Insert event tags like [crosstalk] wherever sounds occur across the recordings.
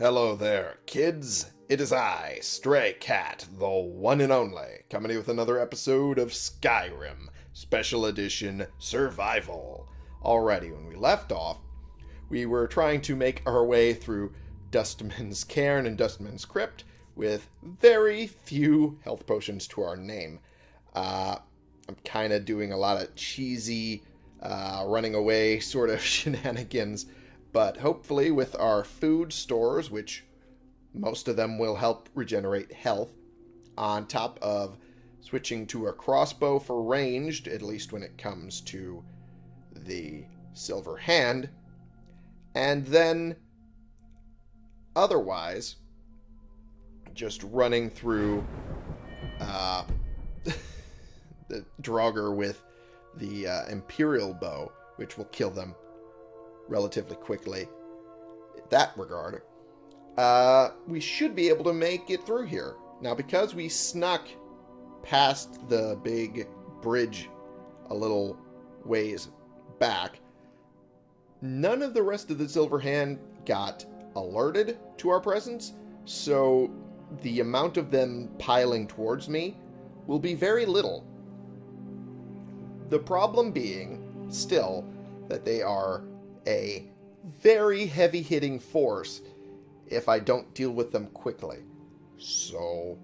Hello there, kids. It is I, Stray Cat, the one and only, coming with another episode of Skyrim, Special Edition Survival. Alrighty, when we left off, we were trying to make our way through Dustman's Cairn and Dustman's Crypt with very few health potions to our name. Uh, I'm kind of doing a lot of cheesy, uh, running away sort of [laughs] shenanigans, but hopefully with our food stores, which most of them will help regenerate health, on top of switching to a crossbow for ranged, at least when it comes to the silver hand, and then otherwise just running through uh, [laughs] the Draugr with the uh, Imperial bow, which will kill them relatively quickly. That regard, uh, we should be able to make it through here. Now, because we snuck past the big bridge a little ways back, none of the rest of the Silver Hand got alerted to our presence, so the amount of them piling towards me will be very little. The problem being, still, that they are a very heavy-hitting force if I don't deal with them quickly. So,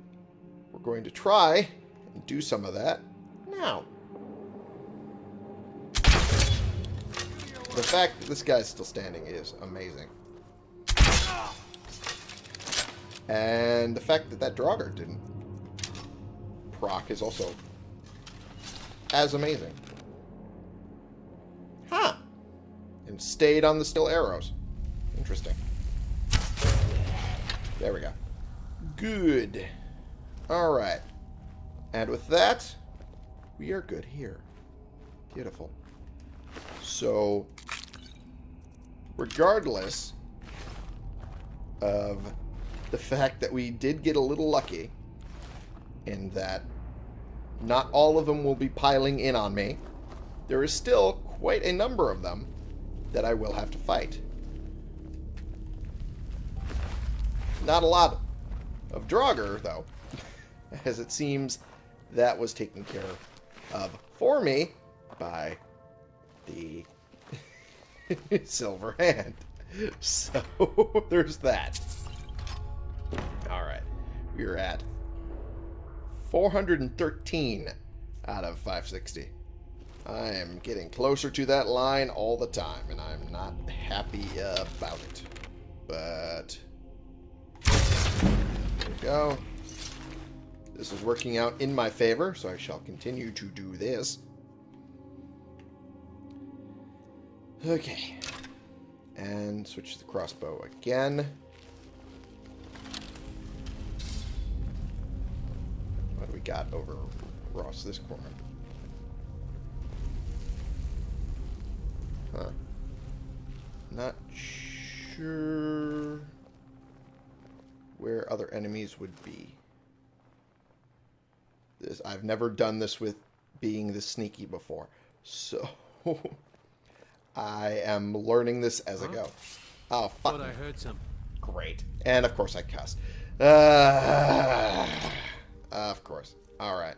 we're going to try and do some of that now. The fact that this guy's still standing is amazing. And the fact that that Draugr didn't proc is also as amazing. Huh. And stayed on the still arrows. Interesting. There we go. Good. Alright. And with that, we are good here. Beautiful. So, regardless of the fact that we did get a little lucky in that not all of them will be piling in on me, there is still quite a number of them that I will have to fight. Not a lot of Draugr, though, [laughs] as it seems that was taken care of for me by the [laughs] Silver Hand. [laughs] So, there's that. Alright. We're at 413 out of 560. I am getting closer to that line all the time, and I'm not happy about it. But... There we go. This is working out in my favor, so I shall continue to do this. Okay. And switch to the crossbow again. What do we got over across this corner? Huh. Not sure where other enemies would be. This I've never done this with being this sneaky before. So [laughs] I am learning this as huh? I go. Oh, fuck. Thought I heard some. Great. And of course I cussed. Uh, of course. Alright.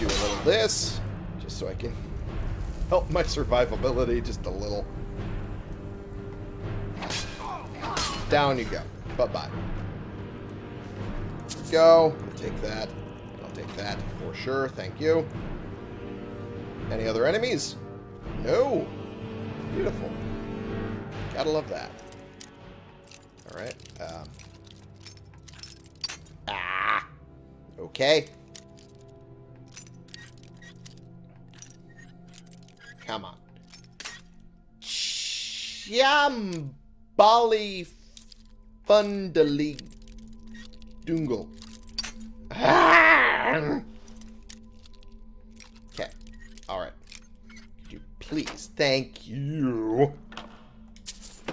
Do a little this, just so I can help my survivability just a little. Down you go. Bye-bye. Go. I'll take that. I'll take that for sure. Thank you. Any other enemies? No. Beautiful. Gotta love that. Alright. Um. Ah. Okay. Come on. Shambali Fundali Dungle. Okay. Alright. You please. Thank you.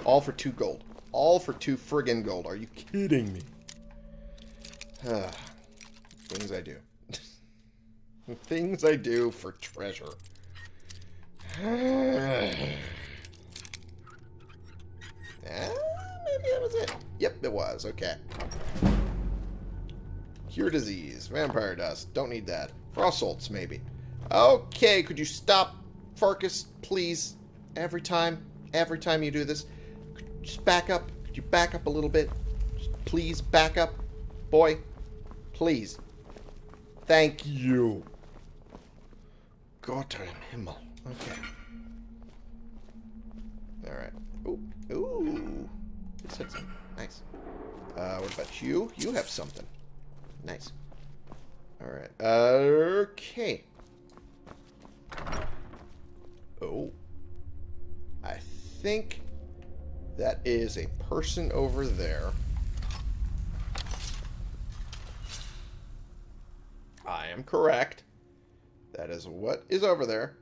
All for two gold. All for two friggin' gold. Are you kidding me? [sighs] Things I do. [laughs] Things I do for treasure. [sighs] that was it. Yep, it was. Okay. Cure disease. Vampire dust. Don't need that. Frost salts, maybe. Okay, could you stop, Farkas, please? Every time, every time you do this. Just back up. Could you back up a little bit? Just please, back up. Boy, please. Thank you. Gott im Himmel. Okay. Alright. Ooh. Ooh. Hit some. Nice. Uh, what about you? You have something. Nice. Alright. Okay. Oh. I think that is a person over there. I am correct. That is what is over there.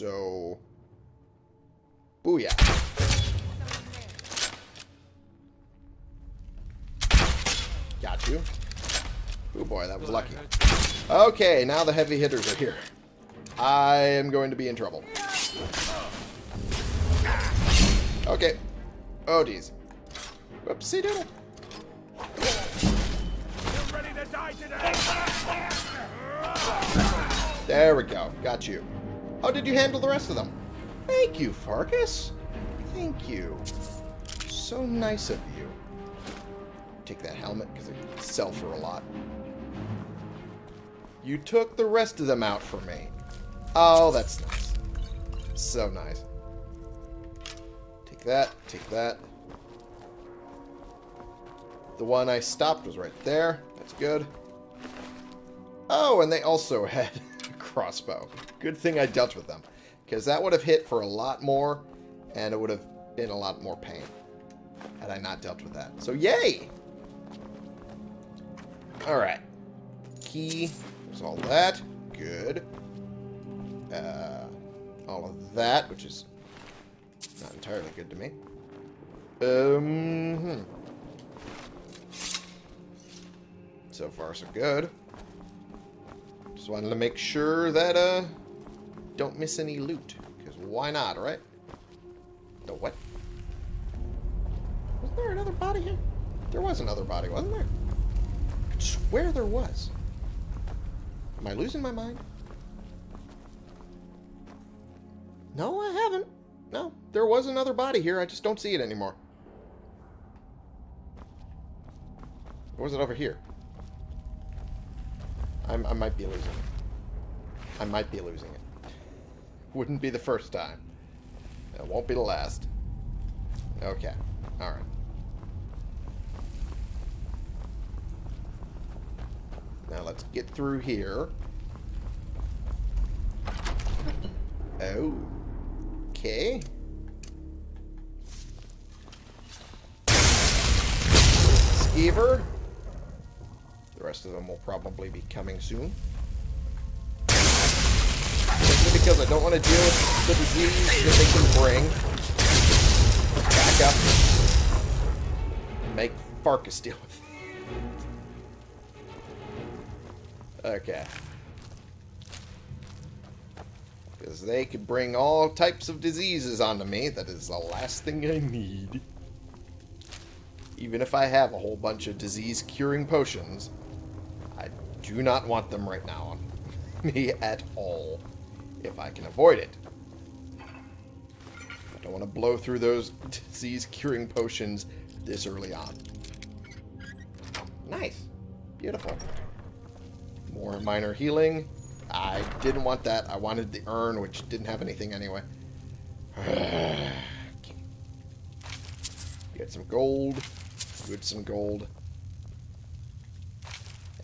So... Booyah. Got you. Oh boy, that was lucky. Okay, now the heavy hitters are here. I am going to be in trouble. Okay. Oh, geez. Whoopsie doodle. There we go. Got you. How did you handle the rest of them? Thank you, Farkas. Thank you. So nice of you. Take that helmet because it sell for a lot. You took the rest of them out for me. Oh, that's nice. So nice. Take that. Take that. The one I stopped was right there. That's good. Oh, and they also [laughs] had a crossbow. Good thing I dealt with them. Because that would have hit for a lot more, and it would have been a lot more pain had I not dealt with that. So, yay! Alright. Key. There's all that. Good. Uh, all of that, which is not entirely good to me. Um, hmm. So far, so good. Just wanted to make sure that, uh, don't miss any loot. Because why not, right? The what? Was there another body here? There was another body, wasn't there? I swear there was. Am I losing my mind? No, I haven't. No, there was another body here. I just don't see it anymore. Or was it over here? I'm, I might be losing it. I might be losing it. Wouldn't be the first time. It won't be the last. Okay. Alright. Now let's get through here. Oh. Okay. Skeever. The rest of them will probably be coming soon. Because I don't want to deal with the disease that they can bring. Back up. Make Farkas deal with it. Okay. Because they could bring all types of diseases onto me. That is the last thing I need. Even if I have a whole bunch of disease-curing potions, I do not want them right now on [laughs] me at all, if I can avoid it. I don't want to blow through those disease-curing potions this early on. Nice. Beautiful. More minor healing. I didn't want that. I wanted the urn, which didn't have anything anyway. [sighs] Get some gold. You had some gold.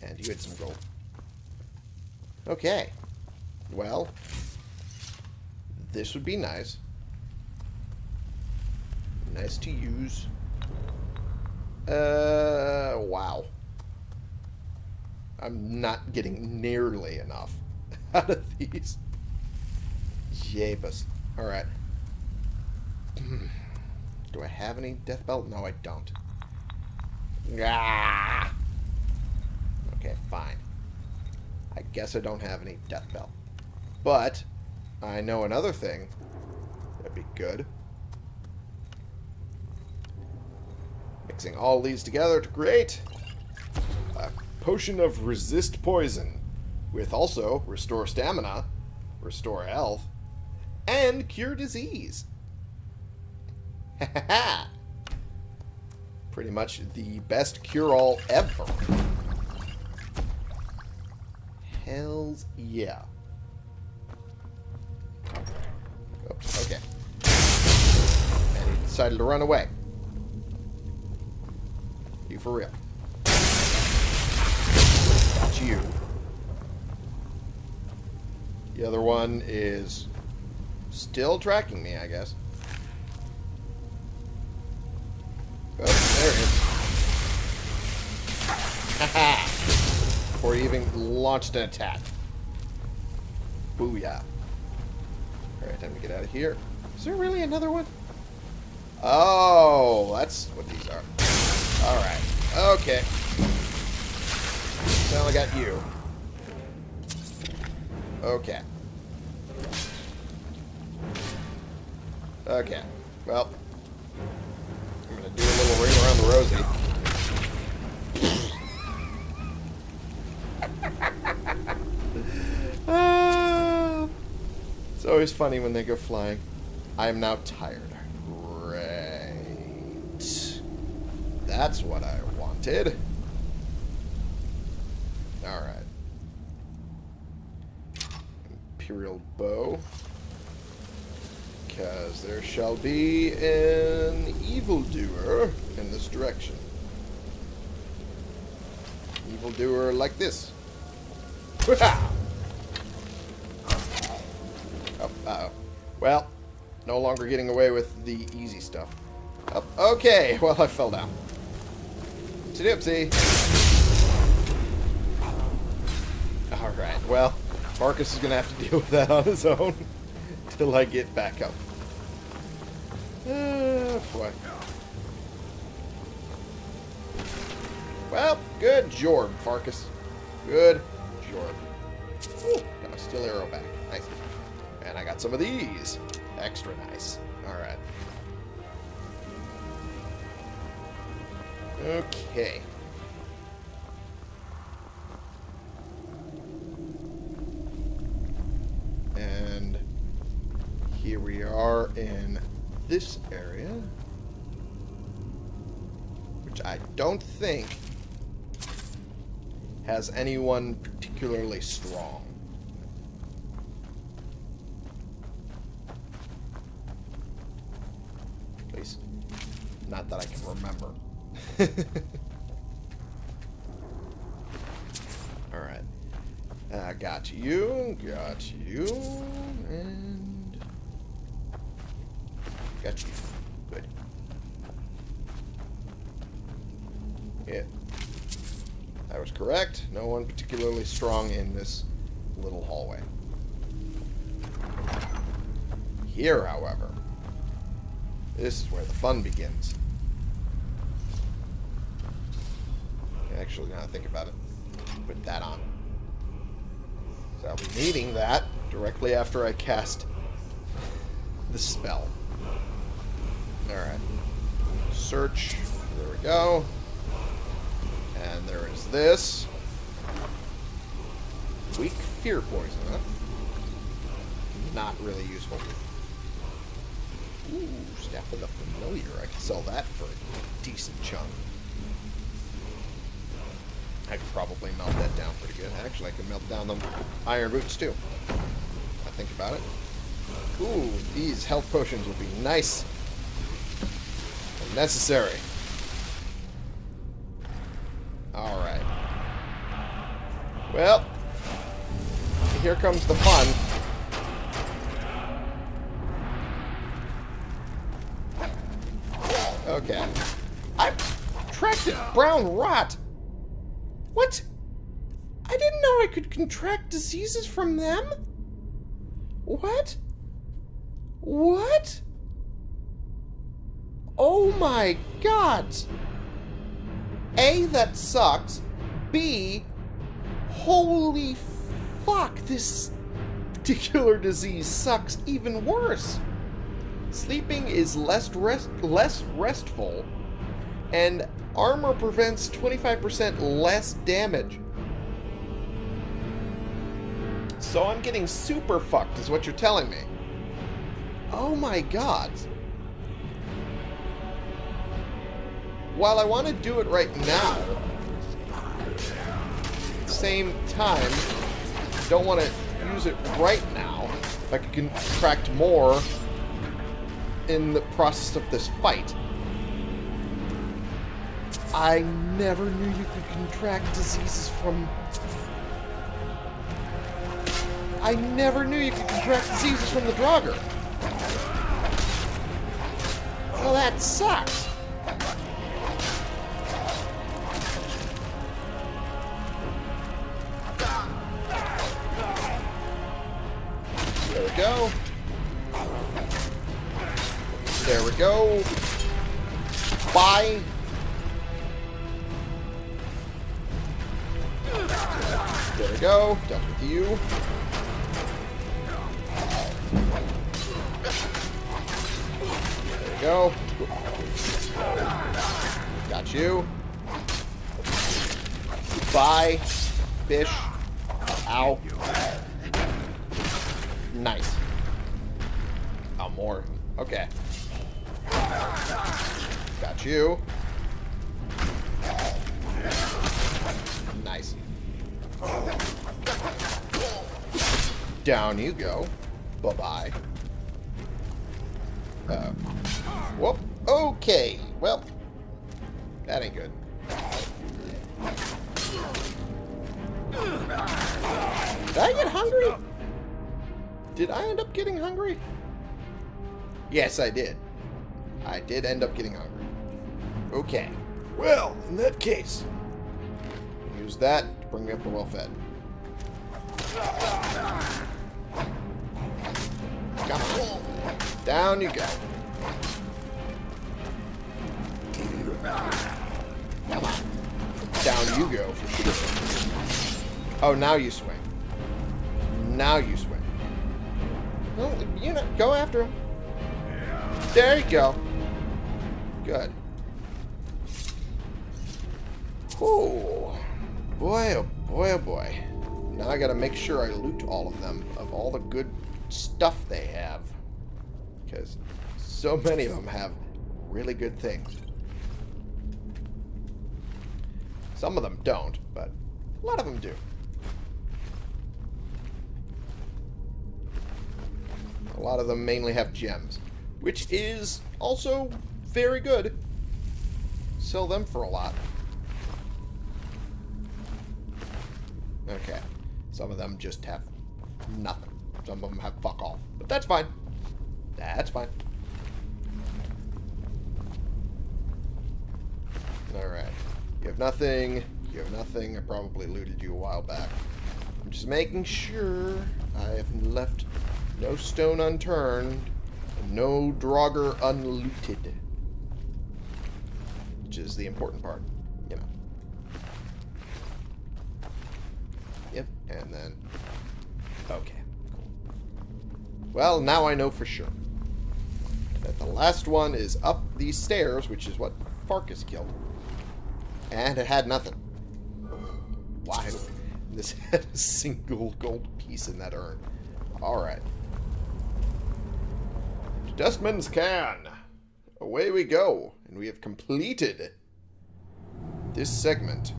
And you had some gold. Okay. Well, this would be nice. Nice to use. Uh, wow. I'm not getting nearly enough [laughs] out of these. Jeebus. Alright. [clears throat] Do I have any deathbell? No, I don't. Ah! Okay, fine. I guess I don't have any deathbell. But, I know another thing that'd be good. Mixing all these together to create a potion of resist poison with also restore stamina, restore health, and cure disease. Ha ha ha! Pretty much the best cure-all ever. Hells yeah. Okay. And he decided to run away. You for real. Got you. The other one is still tracking me, I guess. Oh, there it is. Haha! [laughs] Before he even launched an attack. Booyah. Alright, time to get out of here. Is there really another one? Oh, that's what these are. Alright. Okay. So I got you. Okay. Okay. Well, I'm gonna do a little ring around the rosy. Ah. it's always funny when they go flying. I am now tired. Great. That's what I wanted. Alright. Imperial bow. Because there shall be an evildoer in this direction. Evildoer like this. [laughs] longer getting away with the easy stuff. Oh, okay, [laughs] well, I fell down. Oopsie Alright, well, Farkas is going to have to [laughs] deal with that on his own [laughs] till I get back up. Oh, boy. Well, good job, Farkas. Good job. Ooh, got my steel arrow back. Nice. And I got some of these. Extra nice. Alright. Okay. And here we are in this area. Which I don't think has anyone particularly strong. At least, that I can remember. [laughs] Alright. Uh, got you, got you, and... Got you. Good. Yeah. I was correct. No one particularly strong in this little hallway. Here, however, this is where the fun begins. Actually, now I think about it, put that on. So I'll be needing that directly after I cast the spell. Alright. Search. There we go. And there is this. Weak fear poison, huh? Not really useful. Ooh, Staff of the Familiar. I could sell that for a decent chunk. I could probably melt that down pretty good. Actually, I could melt down the iron boots too. I think about it. Ooh, these health potions would be nice and necessary. Alright. Well, here comes the fun. Okay. I've tracked it. brown rot. What? I didn't know I could contract diseases from them? What? What? Oh my god! A, that sucks. B, holy fuck, this particular disease sucks even worse. Sleeping is less rest less restful And armor prevents 25% less damage. So I'm getting super fucked, is what you're telling me. Oh my god. While I want to do it right now, same time, don't want to use it right now. If I could contract more in the process of this fight. I never knew you could contract diseases from... I never knew you could contract diseases from the Draugr. Well, that sucks. There we go. There we go. Bye. You. Whoop. Okay. Well, that ain't good. Did I get hungry? Did I end up getting hungry? Yes, I did. I did end up getting hungry. Okay. Well, in that case, use that to bring me up to well-fed. Come on. Down you go. Down you go for sure. Oh, now you swing. Now you swing. Well, you know, go after him. There you go. Good. Oh, boy, oh boy, oh boy. Now I gotta make sure I loot all of them, of all the good stuff they have. Because so many of them have really good things. Some of them don't, but a lot of them do. A lot of them mainly have gems, which is also very good. Sell them for a lot. Okay. Some of them just have nothing. Some of them have fuck all. But that's fine. That's fine. Alright. You have nothing. You have nothing. I probably looted you a while back. I'm just making sure I have left no stone unturned. and No Draugr unlooted. Which is the important part, you know. Yep, and then... Okay, cool. Well, now I know for sure. That the last one is up these stairs, which is what Farkas killed. And it had nothing. Why? This [laughs] had a single gold piece in that urn. Alright. Dustman's Cairn. Away we go. And we have completed this segment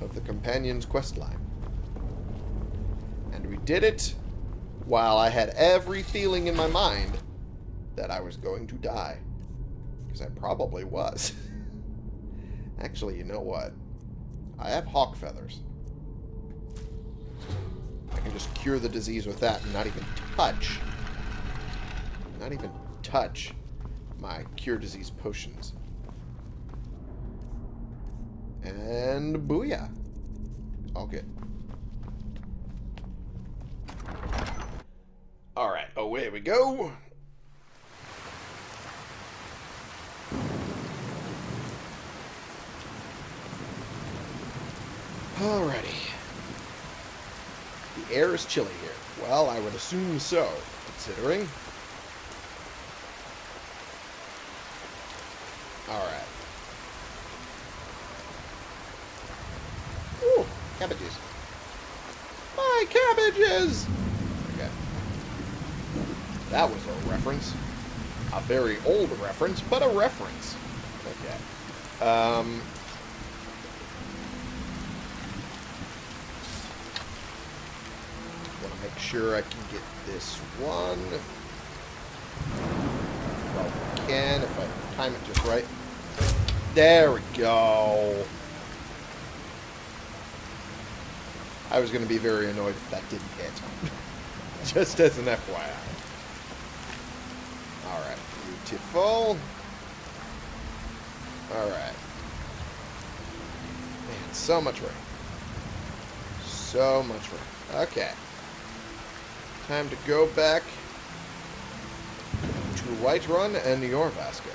of the Companion's quest line. And we did it while I had every feeling in my mind that I was going to die. Because I probably was. [laughs] Actually, you know what? I have hawk feathers. I can just cure the disease with that and not even touch not even touch my cure disease potions. And booyah. Okay. Alright, away oh, we go. Alrighty. The air is chilly here. Well, I would assume so, considering Alright. Ooh, cabbages. My cabbages! Okay. That was a reference. A very old reference, but a reference. Okay. Um... Want to make sure I can get this one. Well, we can if I time it just right. There we go. I was going to be very annoyed if that didn't hit. [laughs] Just as an FYI. Alright, beautiful. Alright. Man, so much rain. So much rain. Okay. Time to go back to Whiterun and Jorrvaskr.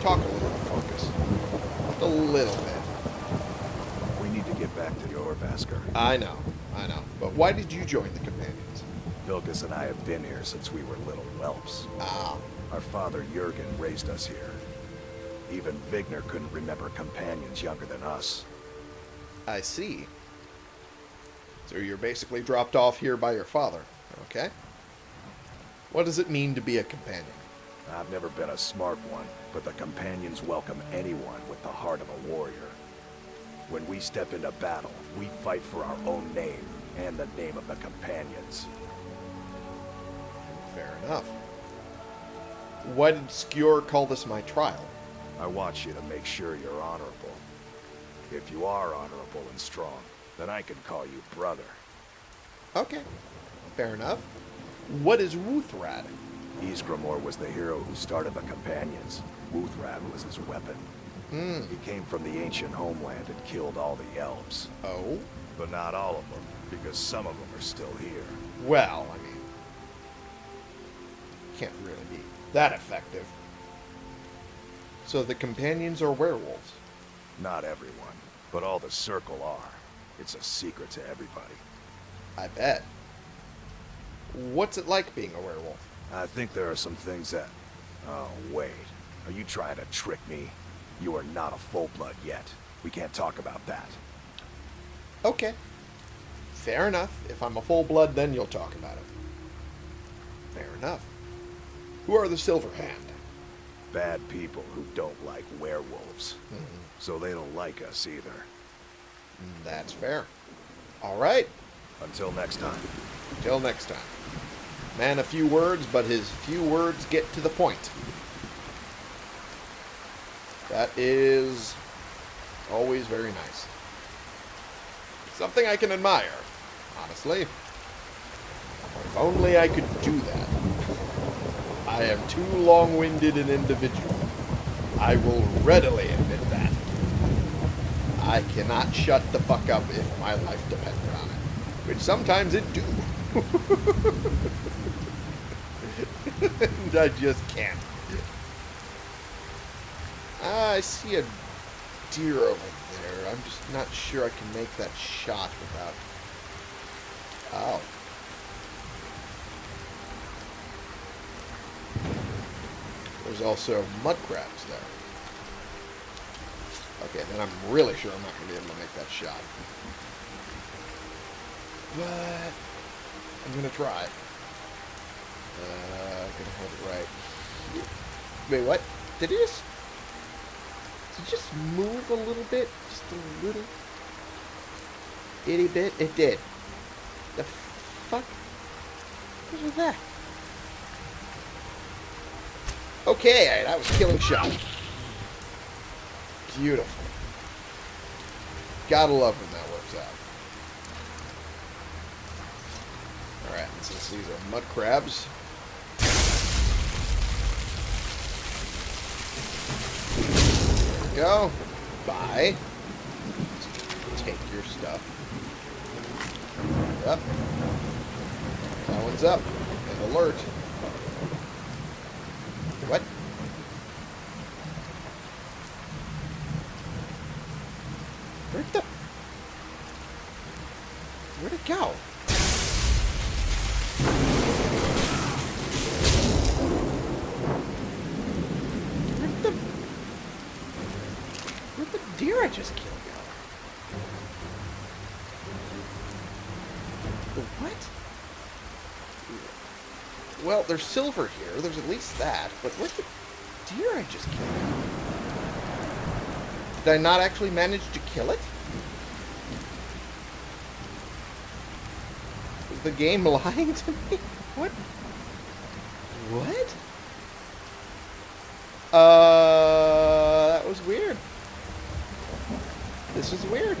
Talk a little, focus. Just a little bit. We need to get back to Jorrvaskr. I know, I know. But why did you join the Companions? Vilkas and I have been here since we were little whelps. Ah, Our father Jergen raised us here. Even Vignar couldn't remember companions younger than us. I see. So you're basically dropped off here by your father, okay? What does it mean to be a companion? I've never been a smart one, but the companions welcome anyone with the heart of a warrior. When we step into battle, we fight for our own name and the name of the companions. Fair enough. Why did Skjor call this my trial? I want you to make sure you're honorable. If you are honorable and strong, then I can call you brother. Okay, fair enough. What is Wuuthrad? Ysgramor was the hero who started the Companions. Wuuthrad was his weapon. Hmm. He came from the ancient homeland and killed all the elves. Oh? But not all of them, because some of them are still here. Well, I mean... Can't really be that effective. So the companions are werewolves. Not everyone, but all the Circle are. It's a secret to everybody. I bet. What's it like being a werewolf? I think there are some things that... Oh, wait. Are you trying to trick me? You are not a full-blood yet. We can't talk about that. Okay. Fair enough. If I'm a full blood, then you'll talk about it. Fair enough. Who are the Silverhand? Bad people who don't like werewolves. Mm-hmm. So they don't like us either. Mm, that's fair. All right. Until next time. Till next time. Man, a few words, but his few words get to the point. That is always very nice. Something I can admire, honestly. If only I could do that. I am too long-winded an individual. I will readily admit that. I cannot shut the fuck up if my life depended on it. Which sometimes it do. and [laughs] I just can't. I see a deer over there. I'm just not sure I can make that shot without... Oh. There's also mud crabs there. Okay, then I'm really sure I'm not going to be able to make that shot. But I'm going to try. Uh, I'm going to hold it right. Wait, what? Did it just... Did it just move a little bit? Just a little... Itty bit? It did. The fuck? What was that? Okay, that was killing shot. Beautiful. Gotta love when that works out. Alright, since these are mud crabs. Go. Bye. Take your stuff. Up. That one's up. And alert. What? Where'd the... Where'd it go? Where'd the... Where'd the deer I just killed go? What? Well, there's silver here. There's at least that. But where's the deer I just killed? Did I not actually manage to kill it? Is the game [laughs] lying to me? What? What? Uh, that was weird. This is weird.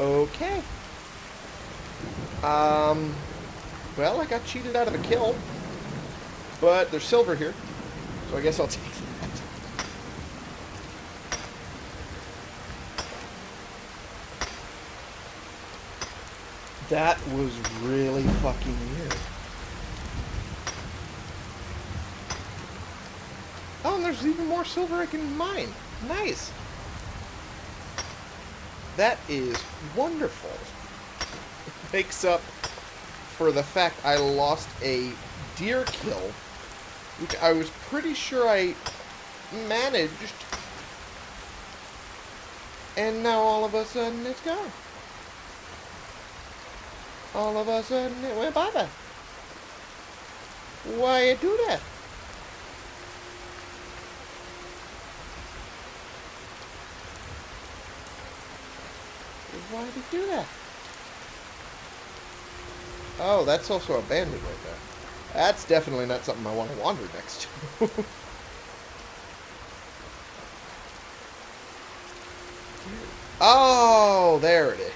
Okay. Um, well, I got cheated out of a kill. But there's silver here. So I guess I'll [laughs] take that. That was really fucking weird. Oh, and there's even more silver I can mine. Nice. That is wonderful. [laughs] It makes up for the fact I lost a deer kill, which I was pretty sure I managed. And now all of a sudden it's gone. All of a sudden it went bye-bye. Why you do that? Why did you do that? Oh, that's also a bandit right there. That's definitely not something I want to wander next to. [laughs] oh, there it is.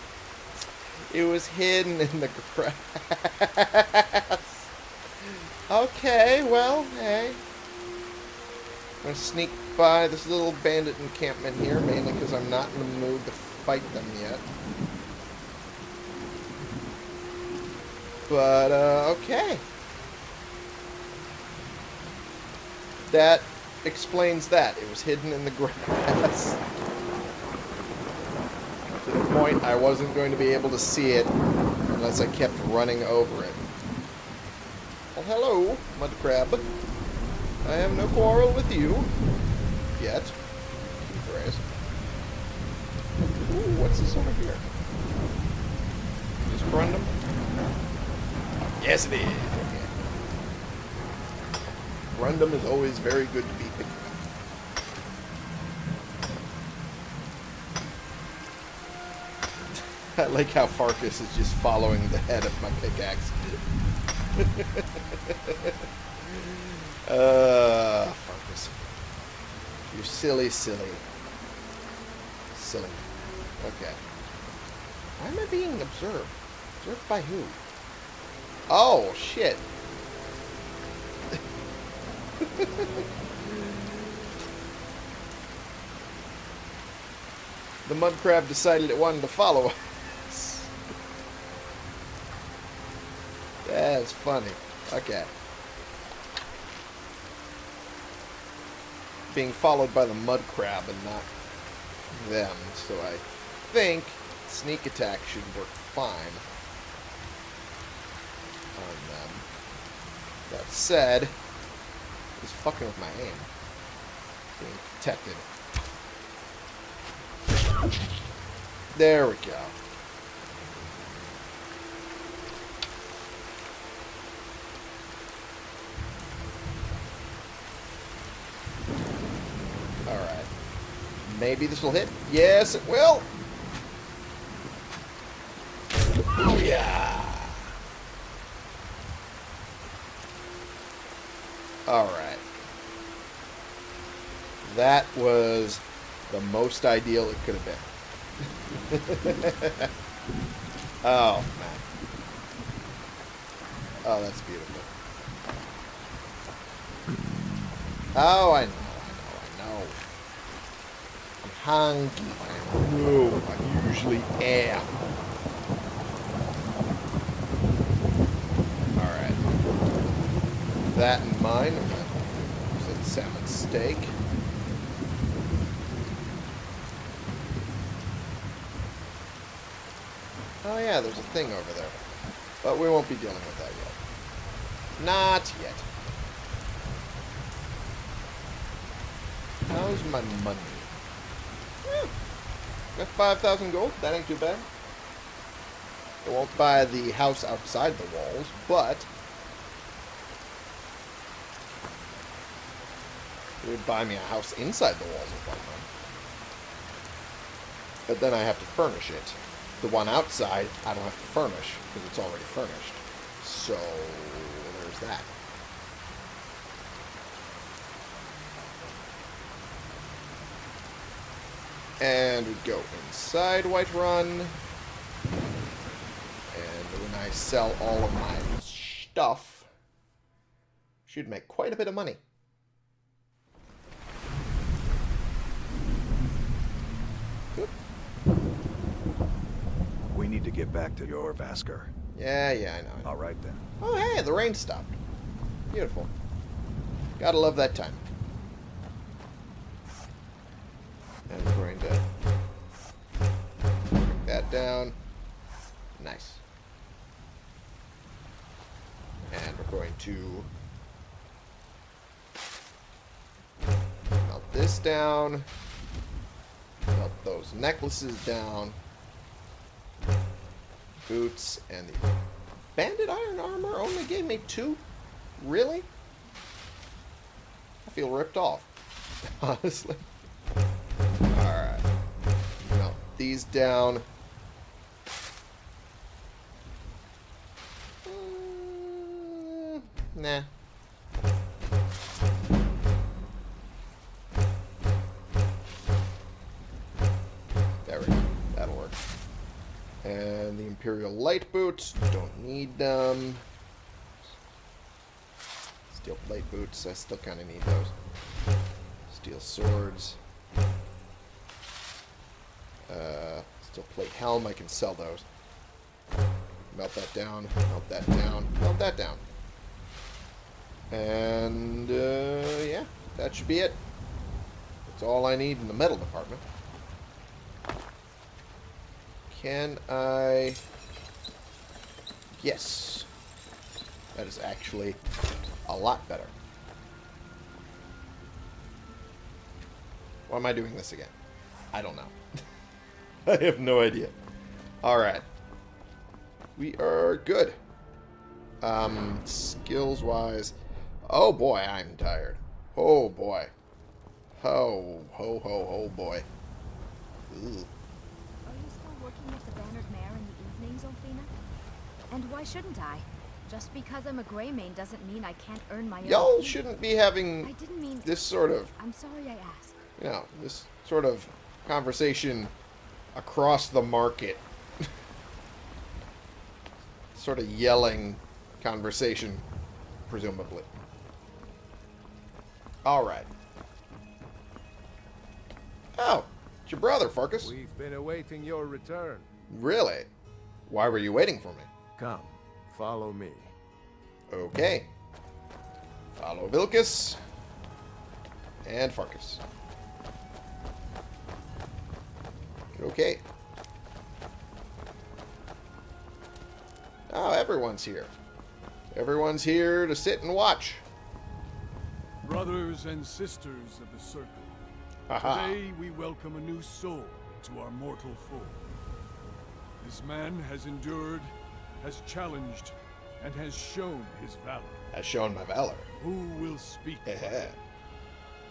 It was hidden in the grass. okay, well, hey. I'm going to sneak by this little bandit encampment here, mainly because I'm not in the mood to fight them yet. But, uh, okay. That explains that. It was hidden in the grass. to the point I wasn't going to be able to see it unless I kept running over it. Well, hello, mud crab. I have no quarrel with you. Yet. Ooh, what's this over here? Is Corundum? Yes, it is. Corundum is always very good to be picked [laughs] I like how Farkas is just following the head of my pickaxe. [laughs] uh, Farkas. You silly, silly. Silly. Okay. Why am I being observed? Observed by who? Oh, shit. [laughs] the mud crab decided it wanted to follow us. That's funny. Okay. Being followed by the mud crab and not them, so I think sneak attack should work fine on them. That said, he's fucking with my aim. Being protected. There we go. Alright. Maybe this will hit. Yes, it will. Yeah. Alright. That was the most ideal it could have been. [laughs] oh, man. Oh, that's beautiful. Oh, I know, I know, I know. I'm hungry. I know. I usually am. Alright. That in mind, I'm use that salmon steak. Oh yeah, there's a thing over there. But we won't be dealing with that yet. Not yet. How's my money? Yeah. Got 5,000 gold. That ain't too bad. I won't buy the house outside the walls, but... It would buy me a house inside the walls of one But then I have to furnish it. The one outside, I don't have to furnish, because it's already furnished. So, there's that. And we go inside Whiterun. And when I sell all of my stuff, should make quite a bit of money. Need to get back to Jorrvaskr. Yeah, yeah, I know. I know. All right then. Oh, hey, the rain stopped. Beautiful. Gotta love that time. And we're going to break that down. Nice. And we're going to melt this down. Melt those necklaces down. Boots and the banded iron armor only gave me two? Really? I feel ripped off. [laughs] Honestly. Alright. Melt these down. Mm, nah. And the Imperial Light Boots. Don't need them. Steel Plate Boots. I still kind of need those. Steel Swords. Uh, steel Plate Helm. I can sell those. Melt that down. Melt that down. Melt that down. And, uh, yeah. That should be it. That's all I need in the metal department. Can I... Yes. That is actually a lot better. Why am I doing this again? I don't know. [laughs] I have no idea. Alright. We are good. Um, skills-wise... Oh boy, I'm tired. Oh boy. Ho, ho, ho, ho, boy. Are you still working with the Bannered Mare in the evenings, Olfina? And why shouldn't I? Just because I'm a Greymane doesn't mean I can't earn my own. Y'all shouldn't be having I didn't mean. this sort of I'm sorry I asked. you know, this sort of conversation across the market. [laughs] sort of yelling conversation, presumably. Alright. Oh, it's your brother, Farkas. We've been awaiting your return. Really? Why were you waiting for me? Come, follow me. Okay. Follow Vilkas. And Farkas. Okay. Oh, everyone's here. Everyone's here to sit and watch. Brothers and sisters of the Circle, Haha. today we welcome a new soul into our mortal fold. This man has endured, has challenged, and has shown his valor. Has shown my valor. Who will speak? for Yeah. him?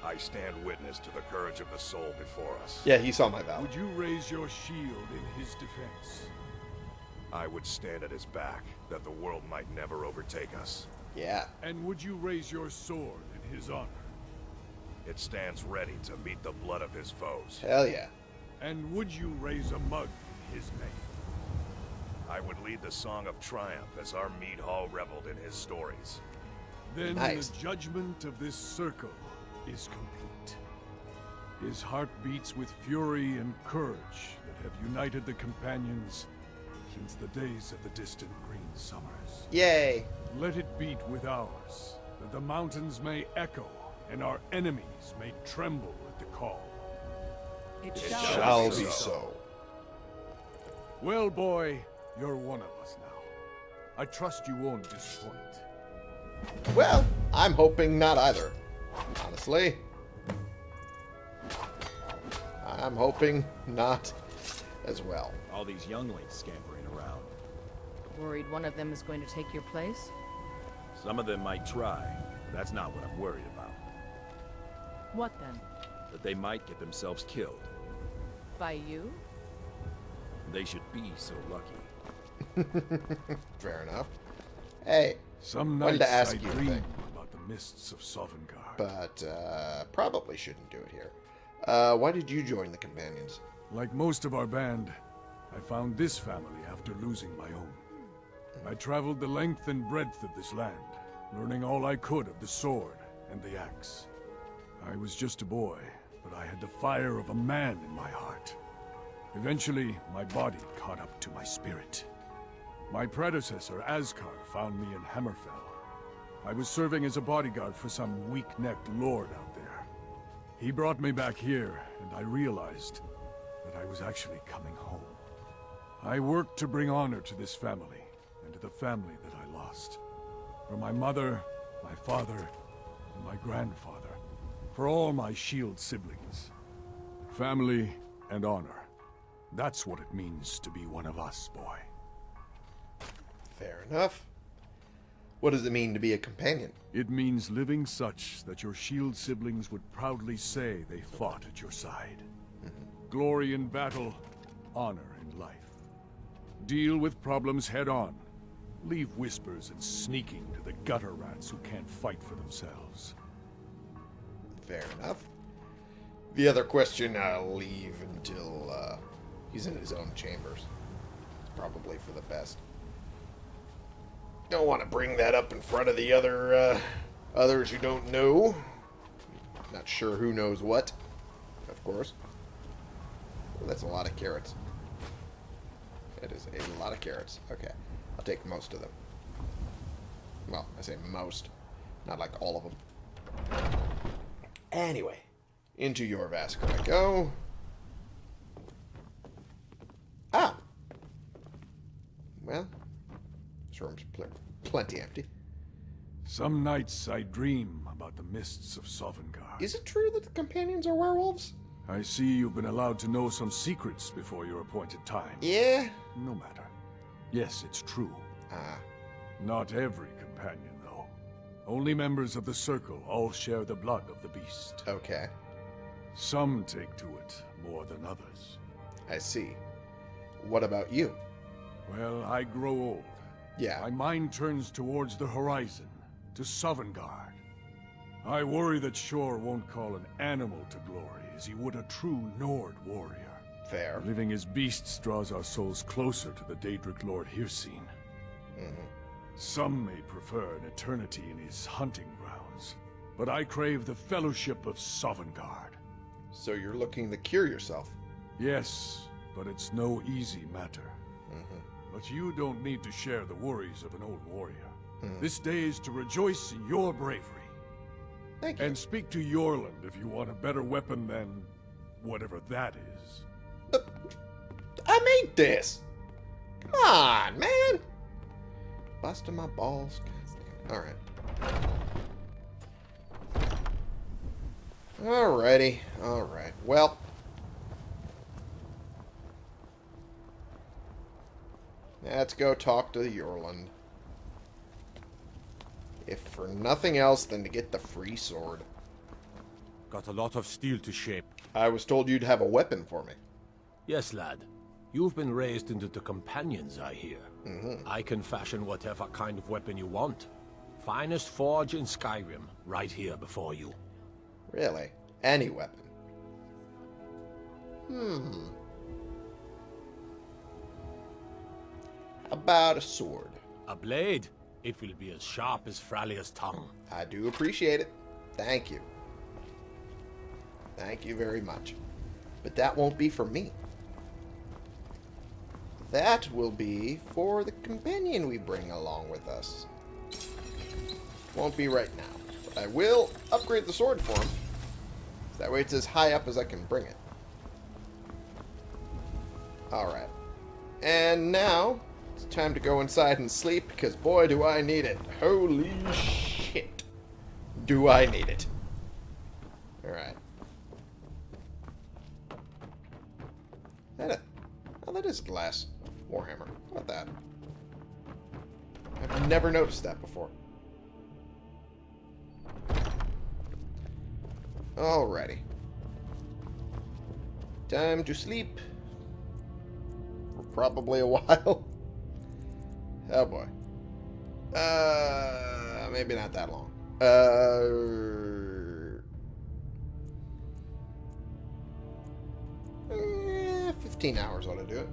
I stand witness to the courage of the soul before us. Yeah, he saw my valor. Would you raise your shield in his defense? I would stand at his back, that the world might never overtake us. Yeah. And would you raise your sword in his honor? It stands ready to meet the blood of his foes. Hell yeah. And would you raise a mug in his name? I would lead the song of triumph as our mead hall reveled in his stories. Then Nice. the judgment of this circle is complete. His heart beats with fury and courage that have united the companions since the days of the distant green summers. Yay. Let it beat with ours, that the mountains may echo and our enemies may tremble at the call. It Shall be so. Well, boy, you're one of us now. I trust you won't disappoint. Well, I'm hoping not either. Honestly. I'm hoping not as well. All these younglings scampering around. Worried one of them is going to take your place? Some of them might try. but That's not what I'm worried about. What then? That they might get themselves killed. By you? They should be so lucky. [laughs] Fair enough. Hey, Some Wanted nights to ask I you a dream thing. about the mists of Sovngarde. but uh, probably shouldn't do it here. Uh, why did you join the companions? Like most of our band, I found this family after losing my own. I traveled the length and breadth of this land, learning all I could of the sword and the axe. I was just a boy, but I had the fire of a man in my heart. Eventually, my body caught up to my spirit. My predecessor, Askar, found me in Hammerfell. I was serving as a bodyguard for some weak-necked lord out there. He brought me back here, and I realized that I was actually coming home. I worked to bring honor to this family, and to the family that I lost. For my mother, my father, and my grandfather. For all my shield siblings. Family and honor. That's what it means to be one of us, boy. Fair enough. What does it mean to be a companion? It means living such that your shield siblings would proudly say they fought at your side. Glory in battle, honor in life. Deal with problems head on. Leave whispers and sneaking to the gutter rats who can't fight for themselves. Fair enough. The other question I'll leave until uh, he's in his own chambers. It's probably for the best. I don't want to bring that up in front of the other uh, others who don't know. Not sure who knows what, of course. Well, that's a lot of carrots. That is a lot of carrots. Okay, I'll take most of them. Well, I say most, not like all of them. Anyway, into Jorrvaskr I go. Ah! Well, this room's pl plenty empty. Some nights I dream about the mists of Sovngarde. Is it true that the companions are werewolves? I see you've been allowed to know some secrets before your appointed time. Yeah. No matter. Yes, it's true. Ah, Not every companion, though. Only members of the Circle all share the blood of the beast. okay. Some take to it more than others. I see. What about you? Well, I grow old. Yeah. My mind turns towards the horizon, to Sovngarde. I worry that Shor won't call an animal to glory as he would a true Nord warrior. Fair. Living as beasts draws our souls closer to the Daedric Lord Hircine. Mm-hmm. Some may prefer an eternity in his hunting grounds, but I crave the fellowship of Sovngarde. So you're looking to cure yourself. Yes, but it's no easy matter. But you don't need to share the worries of an old warrior. Hmm. This day is to rejoice in your bravery. Thank you. And speak to Eorlund if you want a better weapon than whatever that is. I made this. Come on, man. Busting my balls. All right. Alrighty. All right. Well. Let's go talk to Eorlund. If for nothing else than to get the free sword. Got a lot of steel to shape. I was told you'd have a weapon for me. Yes, lad. You've been raised into the companions, I hear. I can fashion whatever kind of weapon you want. Finest forge in Skyrim, right here before you. Really? Any weapon. Hmm. About a sword? A blade? It will be as sharp as Fralia's tongue. I do appreciate it. Thank you. Thank you very much. But that won't be for me. That will be for the companion we bring along with us. Won't be right now. But I will upgrade the sword for him. That way it's as high up as I can bring it. Alright. And now, it's time to go inside and sleep, because boy do I need it. Holy shit. Do I need it. Alright. is oh, a glass warhammer. How about that? I've never noticed that before. Alrighty. Time to sleep. For probably a [laughs] while. Oh boy. Uh, maybe not that long. Uh, eh, 15 hours ought to do it.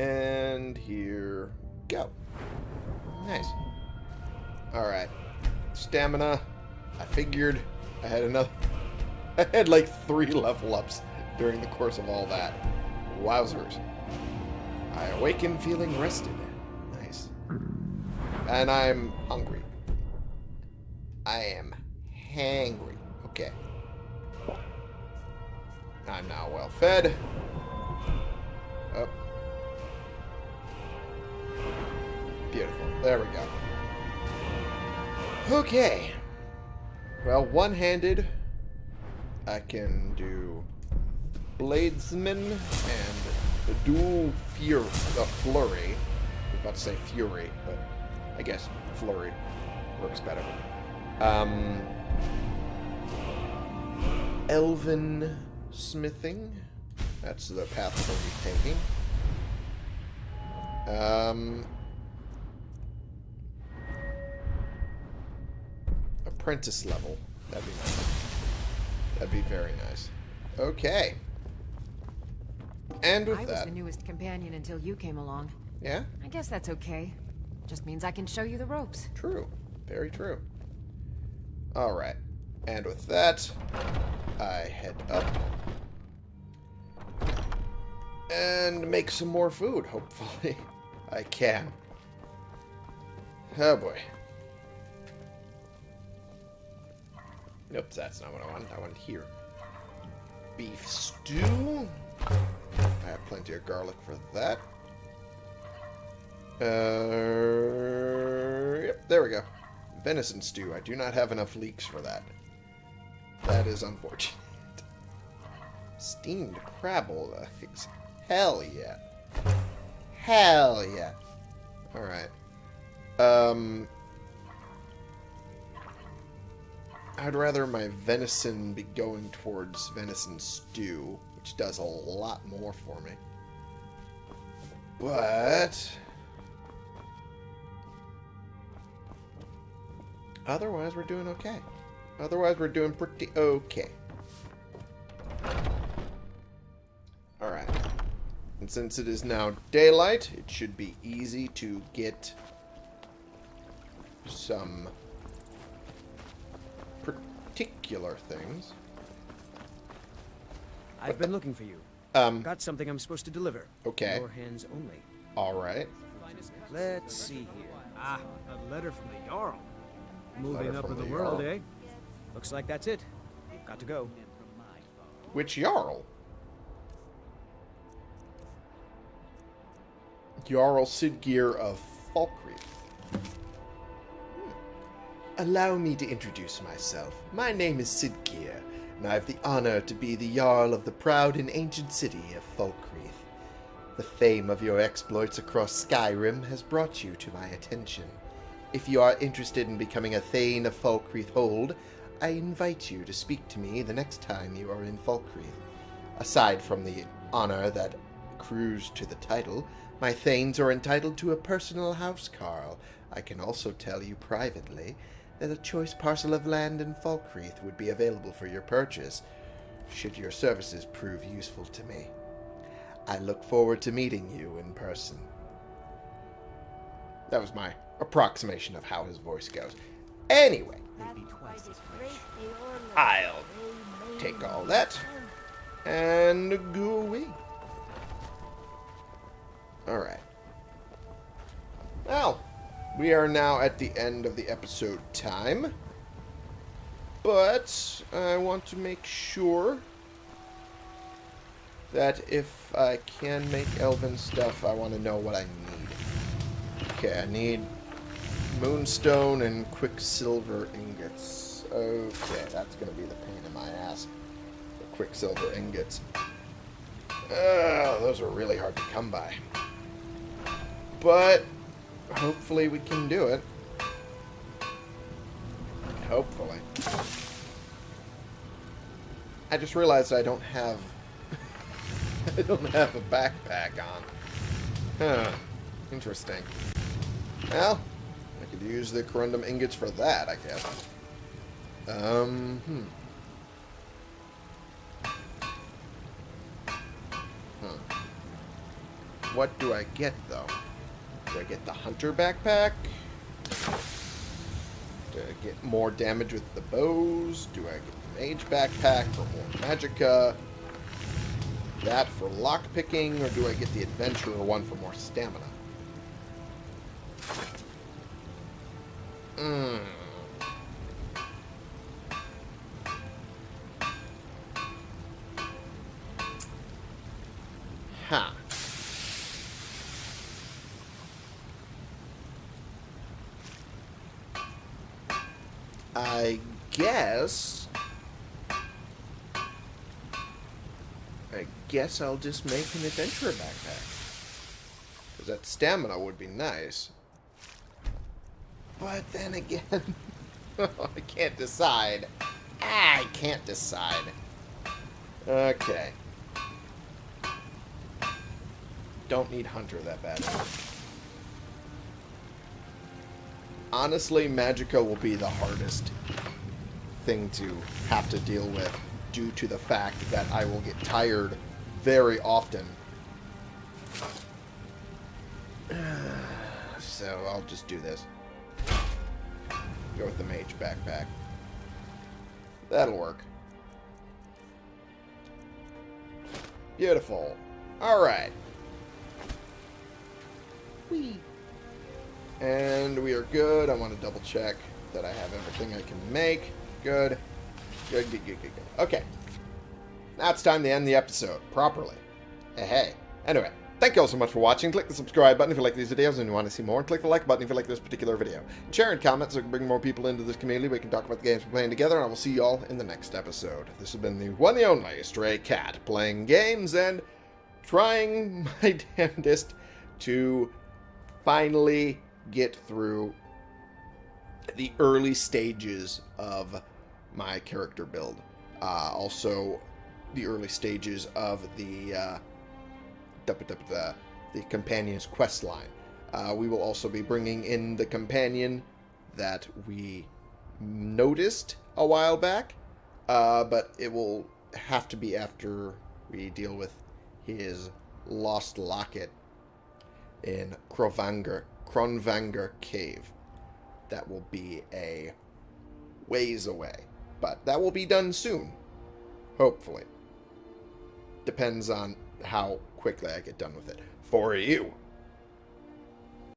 And here go. Nice. Alright. Stamina. I figured I had another... [laughs] I had like three level ups during the course of all that. Wowzers. I awaken feeling rested. Nice. And I'm hungry. I am hangry. Okay. I'm now well fed. Up. Beautiful. There we go. Okay. Well, one-handed, I can do Bladesman and dual fury, the flurry. I was about to say fury, but I guess flurry works better. Um, elven smithing. That's the path be taking. Um, apprentice level. That'd be nice. That'd be very nice. Okay. And with I was the newest companion until you came along. yeah, I guess that's okay. Just means I can show you the ropes. true. Very true. All right. And with that, I head up and make some more food. Hopefully, [laughs] I can. Oh boy. Nope, that's not what I want. I want here. Beef stew. I have plenty of garlic for that. Uh, yep, there we go. Venison stew. I do not have enough leeks for that. That is unfortunate. Steamed crabble legs. Hell yeah. Hell yeah. Alright. Um... I'd rather my venison be going towards venison stew, which does a lot more for me. But... Otherwise, we're doing okay. Otherwise, we're doing pretty okay. Alright. And since it is now daylight, it should be easy to get some particular things. I've been looking for you. Um, Got something I'm supposed to deliver. Okay. Your hands only. alright. Let's see here. Ah, a letter from the Jarl. Moving up in the, the world, eh? Looks like that's it. Got to go. Which Jarl? Jarl Siddgeir of Falkreath. Allow me to introduce myself. My name is Siddgeir, and I have the honor to be the Jarl of the proud and ancient city of Falkreath. The fame of your exploits across Skyrim has brought you to my attention. If you are interested in becoming a Thane of Falkreath Hold, I invite you to speak to me the next time you are in Falkreath. Aside from the honor that accrues to the title, my Thanes are entitled to a personal housecarl. I can also tell you privately that a choice parcel of land in Falkreath would be available for your purchase, should your services prove useful to me. I look forward to meeting you in person. That was my approximation of how his voice goes. Anyway, I'll take all that and go away. Alright. Well, we are now at the end of the episode time. But I want to make sure that if I can make elven stuff, I want to know what I need. Okay, I need moonstone and quicksilver ingots. Okay, that's going to be the pain in my ass. The quicksilver ingots. Uh, those are really hard to come by. But hopefully we can do it. Hopefully. I just realized I don't have [laughs] I don't have a backpack on. Huh. Interesting. Well, I could use the corundum ingots for that, I guess. Um, hmm. What do I get, though? Do I get the hunter backpack? Do I get more damage with the bows? Do I get the mage backpack for more magicka? That for lockpicking, or do I get the adventurer one for more stamina? Hmm. Ha. I guess... I guess I'll just make an adventurer backpack. Because that stamina would be nice. But then again, [laughs] I can't decide. I can't decide. Okay. Don't need Hunter that bad. Honestly, Magicka will be the hardest thing to have to deal with due to the fact that I will get tired very often. [sighs] So I'll just do this. Go with the mage backpack. That'll work. Beautiful. Alright. And we are good. I want to double check that I have everything I can make. Good. Good, good, good, good, good. Okay. Now it's time to end the episode properly. Hey, hey. Anyway, thank you all so much for watching. Click the subscribe button if you like these videos and you want to see more. Click the like button if you like this particular video. And share and comment so we can bring more people into this community. We can talk about the games we're playing together. And I will see you all in the next episode. This has been the one and only Stray Cat playing games and trying [laughs] my damnedest to finally get through the early stages of my character build. Uh, also, the early stages of the uh, the, the companion's quest line. Uh, we will also be bringing in the companion that we noticed a while back, uh, but it will have to be after we deal with his lost locket in Krovanger, Kronvangr Cave. That will be a ways away, but that will be done soon, hopefully. Depends on how quickly I get done with it. For you.